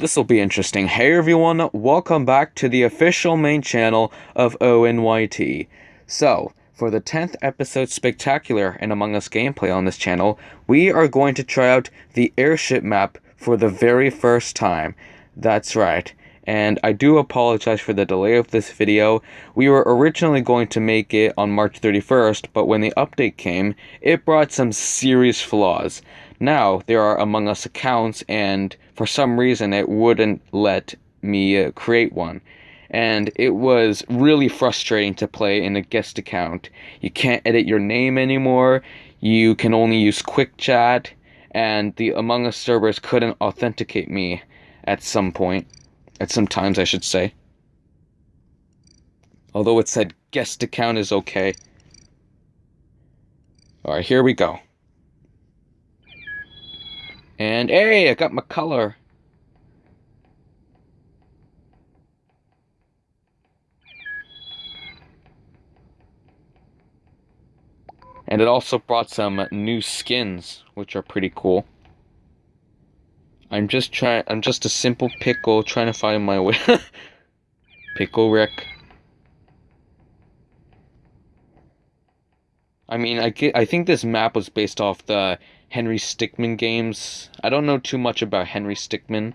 this will be interesting. Hey everyone, welcome back to the official main channel of ONYT. So, for the 10th episode spectacular and Among Us gameplay on this channel, we are going to try out the airship map for the very first time. That's right. And I do apologize for the delay of this video. We were originally going to make it on March 31st, but when the update came, it brought some serious flaws. Now, there are Among Us accounts, and for some reason, it wouldn't let me uh, create one. And it was really frustrating to play in a guest account. You can't edit your name anymore, you can only use Quick Chat, and the Among Us servers couldn't authenticate me at some point. At some times, I should say. Although it said guest account is okay. Alright, here we go. And hey, I got my color. And it also brought some new skins, which are pretty cool. I'm just trying, I'm just a simple pickle trying to find my way. pickle Rick. I mean, I, get, I think this map was based off the Henry Stickmin games. I don't know too much about Henry Stickmin,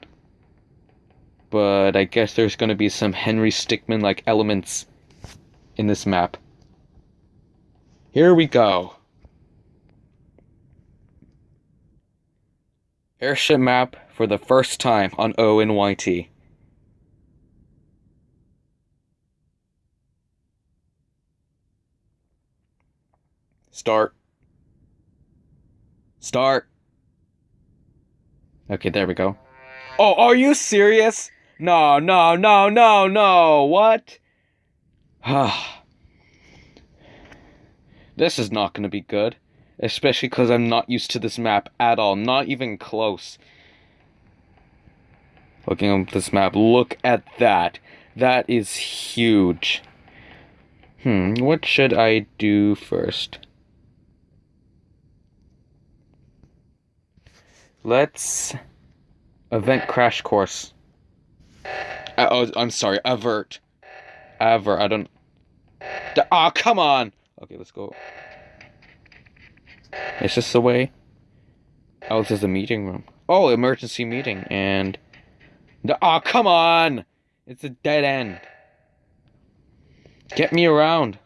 but I guess there's going to be some Henry Stickmin like elements in this map. Here we go. Airship map for the first time on ONYT. Start. Start. Okay, there we go. Oh, are you serious? No, no, no, no, no. What? this is not going to be good. Especially because I'm not used to this map at all. Not even close. Looking at this map, look at that. That is huge. Hmm, what should I do first? Let's event crash course. Uh, oh, I'm sorry, avert. Avert. I don't. Ah, oh, come on. Okay, let's go. Is this the way? Oh, this is the meeting room. Oh, emergency meeting and. Ah, oh, come on! It's a dead end. Get me around.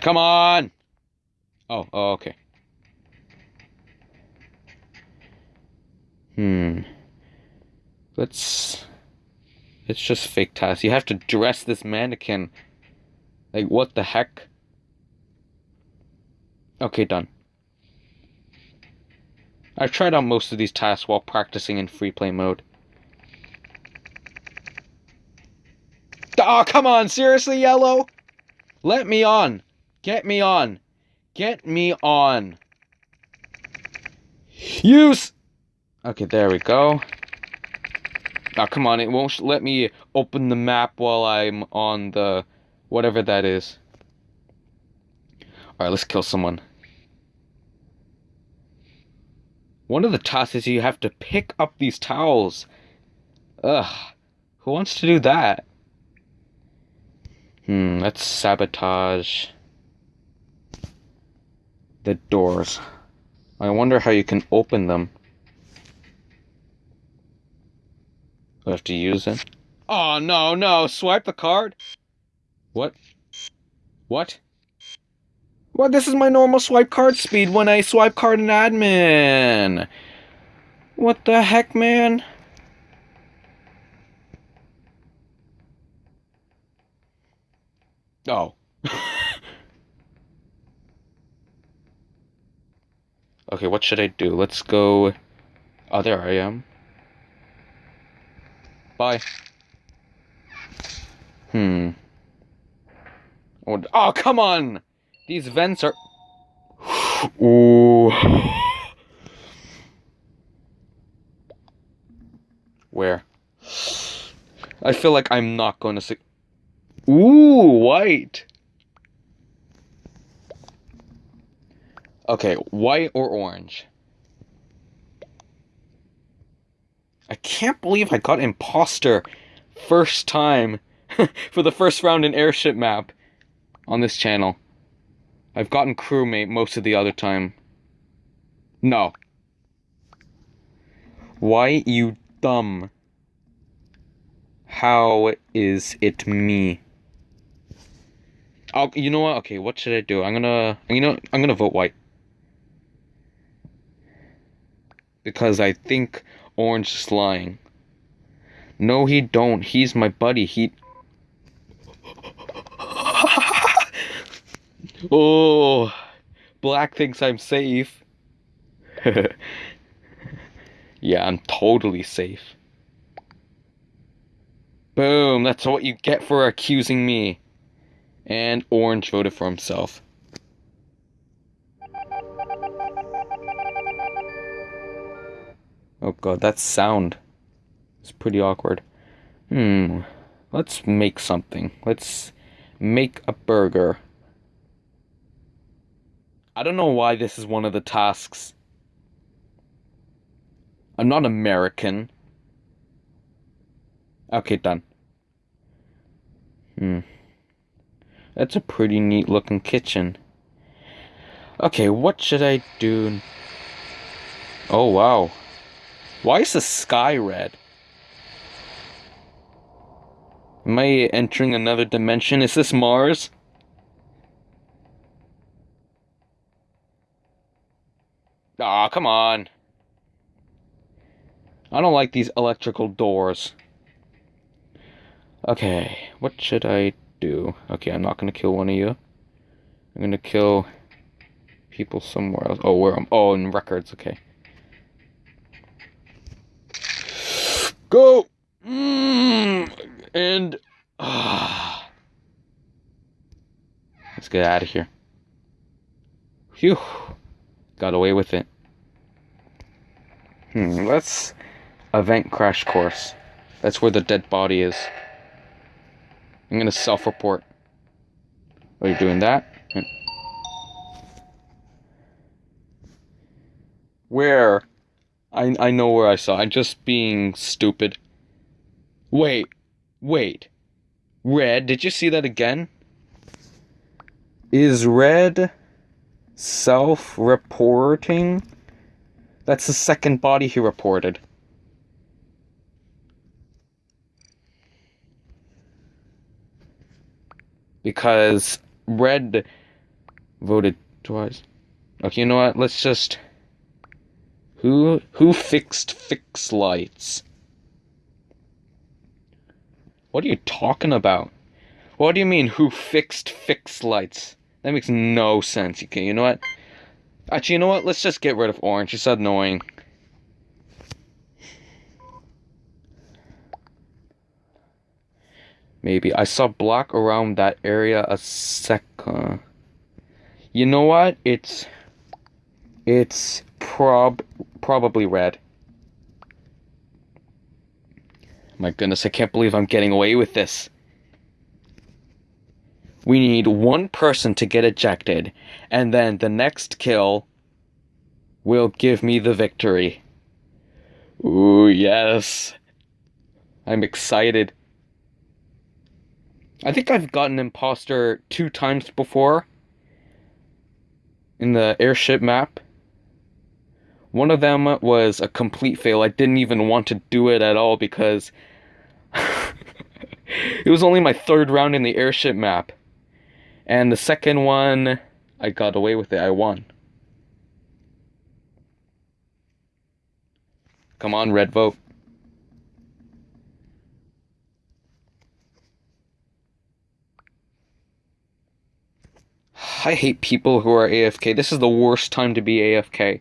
Come on! Oh, oh, okay. Hmm. Let's... It's just fake tasks. You have to dress this mannequin. Like, what the heck? Okay, done. I've tried out most of these tasks while practicing in free play mode. Oh, come on! Seriously, Yellow? Let me on! Get me on! Get me on! Use! Okay, there we go. Oh, come on, it won't let me open the map while I'm on the... whatever that is. Alright, let's kill someone. One of the tasks is you have to pick up these towels. Ugh. Who wants to do that? Hmm, let's sabotage the doors. I wonder how you can open them. I have to use it. Oh, no, no. Swipe the card? What? What? What? This is my normal swipe card speed when I swipe card in admin. What the heck, man? Oh. okay, what should I do? Let's go... Oh, there I am. Bye. Hmm. Oh, oh, come on! These vents are... Ooh. Where? I feel like I'm not going to see... Ooh, white! Okay, white or orange? I can't believe I got imposter first time for the first round in airship map on this channel. I've gotten crewmate most of the other time. No. Why, you dumb? How is it me? Oh, you know what? Okay, what should I do? I'm gonna, you know, I'm gonna vote white. Because I think Orange is lying. No, he don't. He's my buddy. He... oh, Black thinks I'm safe. yeah, I'm totally safe. Boom, that's what you get for accusing me. And Orange voted for himself. Oh god, that sound. It's pretty awkward. Hmm. Let's make something. Let's make a burger. I don't know why this is one of the tasks. I'm not American. Okay, done. Hmm. That's a pretty neat looking kitchen. Okay, what should I do? Oh, wow. Why is the sky red? Am I entering another dimension? Is this Mars? Aw, oh, come on. I don't like these electrical doors. Okay, what should I do? Okay, I'm not gonna kill one of you. I'm gonna kill people somewhere else. Oh, where am Oh, in records, okay. Go! Mm, and... Uh, let's get out of here. Phew. Got away with it. Hmm, let's... Event crash course. That's where the dead body is. I'm gonna self-report. Are you doing that? Where? I I know where I saw. I'm just being stupid. Wait, wait. Red, did you see that again? Is Red self-reporting? That's the second body he reported. because red voted twice. Okay, you know what? Let's just who who fixed fix lights? What are you talking about? What do you mean who fixed fix lights? That makes no sense. Okay, you know what? Actually, you know what? Let's just get rid of orange. It's annoying. Maybe. I saw black around that area a second. You know what? It's... It's prob probably red. My goodness, I can't believe I'm getting away with this. We need one person to get ejected, and then the next kill will give me the victory. Ooh, yes. I'm excited. I think I've gotten imposter two times before in the airship map. One of them was a complete fail. I didn't even want to do it at all because it was only my third round in the airship map. And the second one, I got away with it. I won. Come on, red vote. I hate people who are AFK. This is the worst time to be AFK.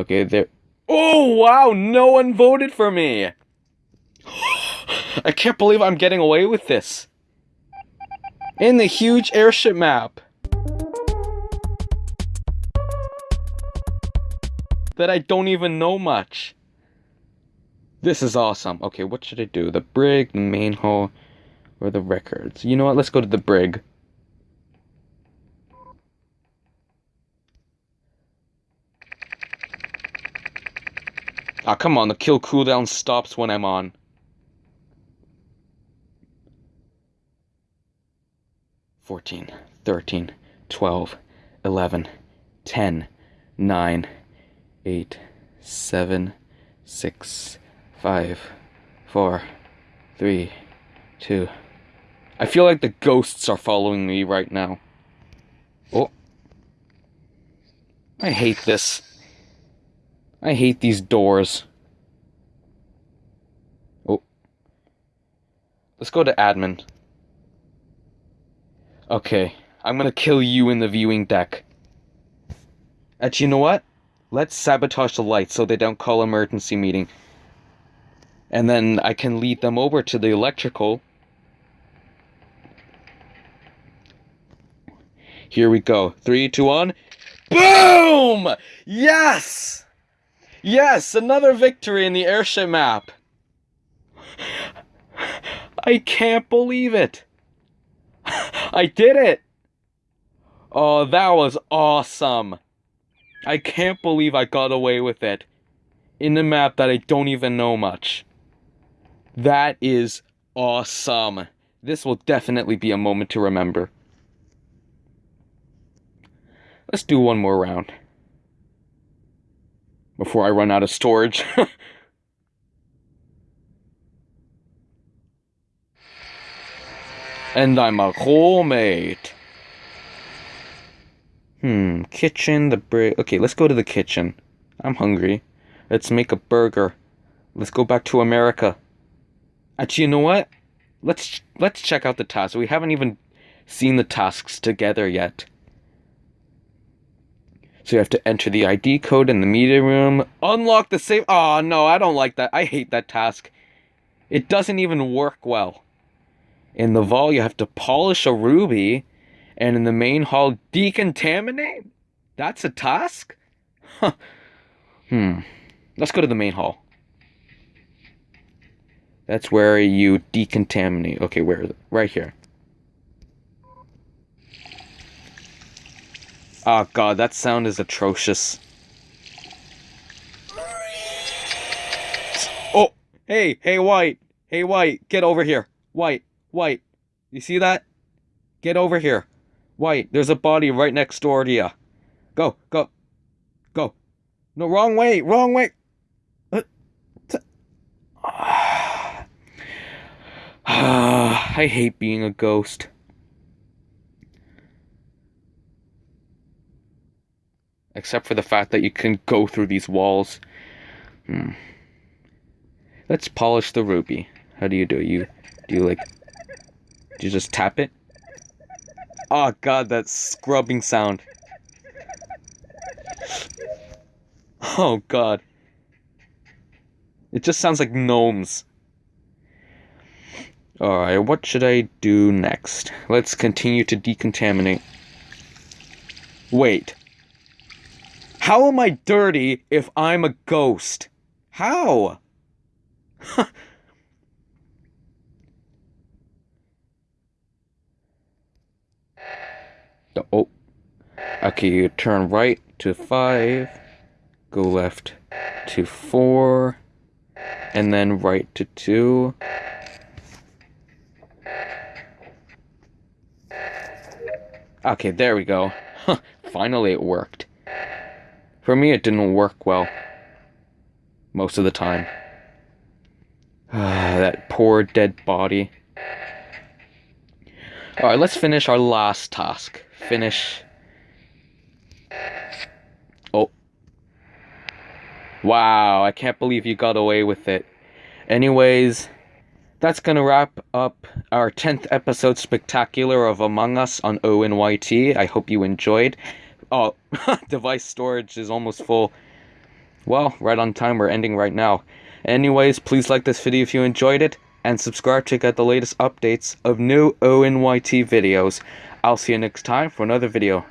Okay, there. Oh, wow! No one voted for me! I can't believe I'm getting away with this. In the huge airship map. That I don't even know much. This is awesome. Okay, what should I do? The brig, the main hull, or the records? You know what? Let's go to the brig. Ah, come on, the kill cooldown stops when I'm on. Fourteen, thirteen, twelve, eleven, ten, nine, eight, seven, six, five, four, three, two. I feel like the ghosts are following me right now. Oh. I hate this. I hate these doors. Oh. Let's go to admin. Okay, I'm gonna kill you in the viewing deck. Actually, you know what? Let's sabotage the lights so they don't call emergency meeting. And then I can lead them over to the electrical. Here we go. Three, two, one. Boom! Yes! Yes, another victory in the airship map. I can't believe it. I did it. Oh, that was awesome. I can't believe I got away with it. In a map that I don't even know much. That is awesome. This will definitely be a moment to remember. Let's do one more round. Before I run out of storage. and I'm a mate. Hmm, kitchen, the brig. Okay, let's go to the kitchen. I'm hungry. Let's make a burger. Let's go back to America. Actually, you know what? Let's let's check out the tasks. We haven't even seen the tasks together yet. So you have to enter the ID code in the meeting room, unlock the safe. Oh no, I don't like that. I hate that task. It doesn't even work well. In the vault, you have to polish a ruby and in the main hall decontaminate? That's a task? Huh. Hmm. Let's go to the main hall. That's where you decontaminate. Okay, where? Right here. Oh god, that sound is atrocious. Oh! Hey, hey White! Hey White, get over here. White, White. You see that? Get over here. White, there's a body right next door to you. Go, go, go. No, wrong way, wrong way. I hate being a ghost. Except for the fact that you can go through these walls. Hmm. Let's polish the ruby. How do you do it? You do you like do you just tap it? Oh god, that scrubbing sound. Oh god. It just sounds like gnomes. Alright, what should I do next? Let's continue to decontaminate. Wait. How am I dirty if I'm a ghost? How? oh. Okay, you turn right to 5, go left to 4, and then right to 2. Okay, there we go. Finally it worked. For me, it didn't work well. Most of the time. that poor dead body. Alright, let's finish our last task. Finish. Oh. Wow, I can't believe you got away with it. Anyways, that's gonna wrap up our 10th episode spectacular of Among Us on ONYT. I hope you enjoyed. Oh, device storage is almost full. Well, right on time, we're ending right now. Anyways, please like this video if you enjoyed it, and subscribe to get the latest updates of new ONYT videos. I'll see you next time for another video.